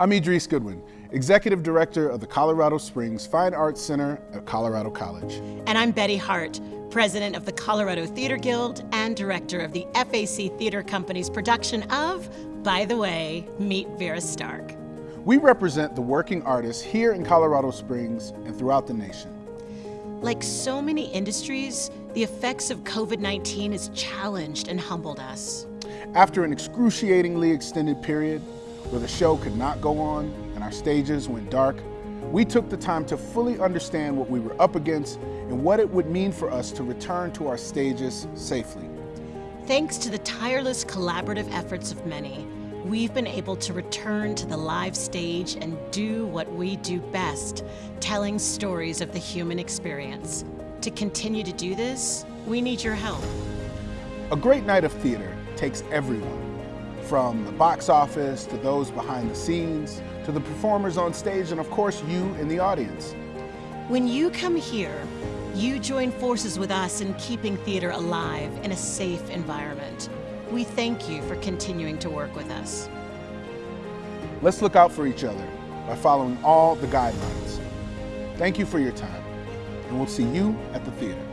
I'm Idris Goodwin, Executive Director of the Colorado Springs Fine Arts Center at Colorado College. And I'm Betty Hart, President of the Colorado Theater Guild and Director of the FAC Theater Company's production of, by the way, Meet Vera Stark. We represent the working artists here in Colorado Springs and throughout the nation. Like so many industries, the effects of COVID-19 has challenged and humbled us. After an excruciatingly extended period where the show could not go on and our stages went dark, we took the time to fully understand what we were up against and what it would mean for us to return to our stages safely. Thanks to the tireless collaborative efforts of many, we've been able to return to the live stage and do what we do best, telling stories of the human experience. To continue to do this, we need your help. A great night of theater takes everyone, from the box office to those behind the scenes, to the performers on stage, and of course you in the audience. When you come here, you join forces with us in keeping theater alive in a safe environment. We thank you for continuing to work with us. Let's look out for each other by following all the guidelines. Thank you for your time, and we'll see you at the theater.